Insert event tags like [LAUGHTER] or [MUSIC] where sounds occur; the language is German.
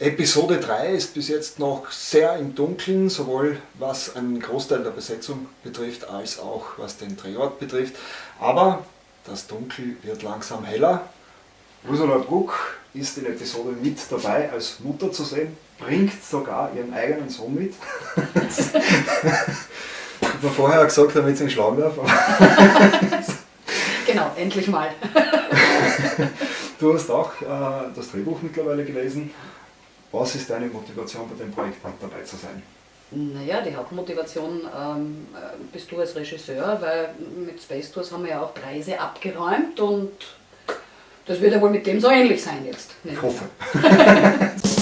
Episode 3 ist bis jetzt noch sehr im Dunkeln, sowohl was einen Großteil der Besetzung betrifft, als auch was den Drehort betrifft. Aber das Dunkel wird langsam heller. Ursula Bruck ist in Episode mit dabei als Mutter zu sehen, bringt sogar ihren eigenen Sohn mit. [LAUGHS] Hat man vorher gesagt, damit sie ihn schlagen darf. [LAUGHS] genau, endlich mal. [LAUGHS] du hast auch äh, das Drehbuch mittlerweile gelesen. Was ist deine Motivation bei dem Projekt dabei zu sein? Naja, die Hauptmotivation ähm, äh, bist du als Regisseur, weil mit Space Tours haben wir ja auch Preise abgeräumt und das wird ja wohl mit dem so ähnlich sein jetzt. Ich hoffe. [LAUGHS] [LAUGHS]